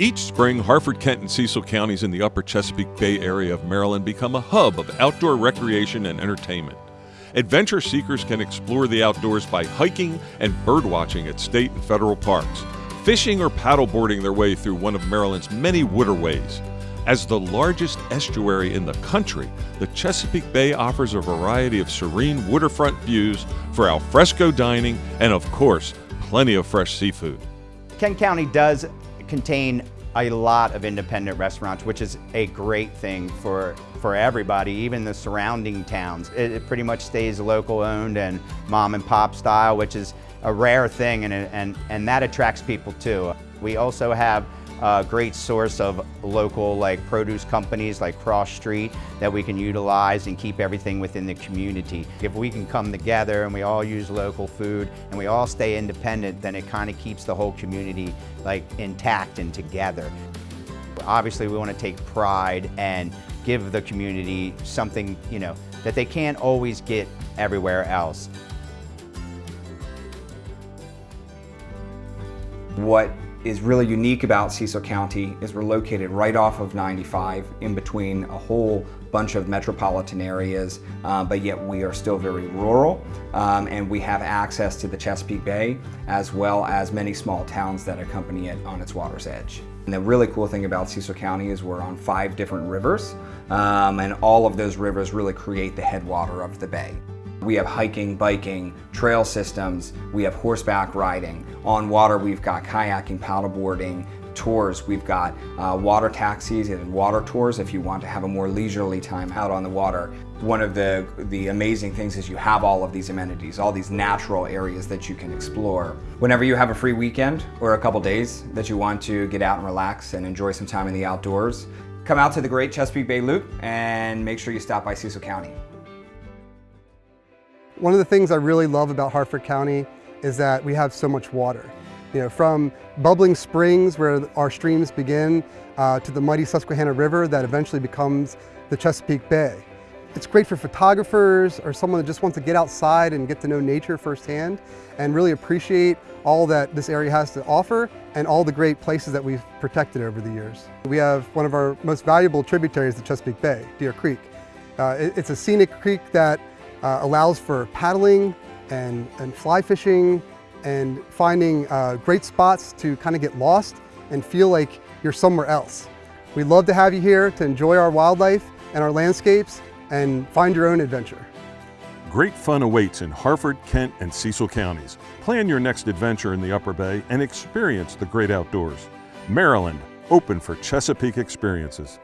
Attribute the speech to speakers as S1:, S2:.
S1: Each spring, Harford, Kent, and Cecil counties in the upper Chesapeake Bay area of Maryland become a hub of outdoor recreation and entertainment. Adventure seekers can explore the outdoors by hiking and birdwatching at state and federal parks, fishing or paddleboarding their way through one of Maryland's many waterways. As the largest estuary in the country, the Chesapeake Bay offers a variety of serene waterfront views for alfresco dining and, of course, plenty of fresh seafood.
S2: Kent County does contain a lot of independent restaurants, which is a great thing for, for everybody, even the surrounding towns. It, it pretty much stays local owned and mom and pop style, which is a rare thing and, and, and that attracts people too. We also have a great source of local like produce companies like Cross Street that we can utilize and keep everything within the community. If we can come together and we all use local food and we all stay independent, then it kind of keeps the whole community like intact and together. Obviously we want to take pride and give the community something, you know, that they can't always get everywhere else.
S3: What is really unique about Cecil County is we're located right off of 95 in between a whole bunch of metropolitan areas, uh, but yet we are still very rural um, and we have access to the Chesapeake Bay as well as many small towns that accompany it on its water's edge. And the really cool thing about Cecil County is we're on five different rivers um, and all of those rivers really create the headwater of the bay. We have hiking, biking, trail systems, we have horseback riding. On water, we've got kayaking, paddleboarding, tours. We've got uh, water taxis and water tours if you want to have a more leisurely time out on the water. One of the, the amazing things is you have all of these amenities, all these natural areas that you can explore. Whenever you have a free weekend or a couple days that you want to get out and relax and enjoy some time in the outdoors, come out to the Great Chesapeake Bay Loop and make sure you stop by Cecil County.
S4: One of the things I really love about Harford County is that we have so much water. You know, from bubbling springs where our streams begin uh, to the mighty Susquehanna River that eventually becomes the Chesapeake Bay. It's great for photographers or someone that just wants to get outside and get to know nature firsthand and really appreciate all that this area has to offer and all the great places that we've protected over the years. We have one of our most valuable tributaries, the Chesapeake Bay, Deer Creek. Uh, it, it's a scenic creek that uh, allows for paddling and, and fly fishing and finding uh, great spots to kind of get lost and feel like you're somewhere else. We'd love to have you here to enjoy our wildlife and our landscapes and find your own adventure.
S1: Great fun awaits in Harford, Kent, and Cecil counties. Plan your next adventure in the Upper Bay and experience the great outdoors. Maryland, open for Chesapeake experiences.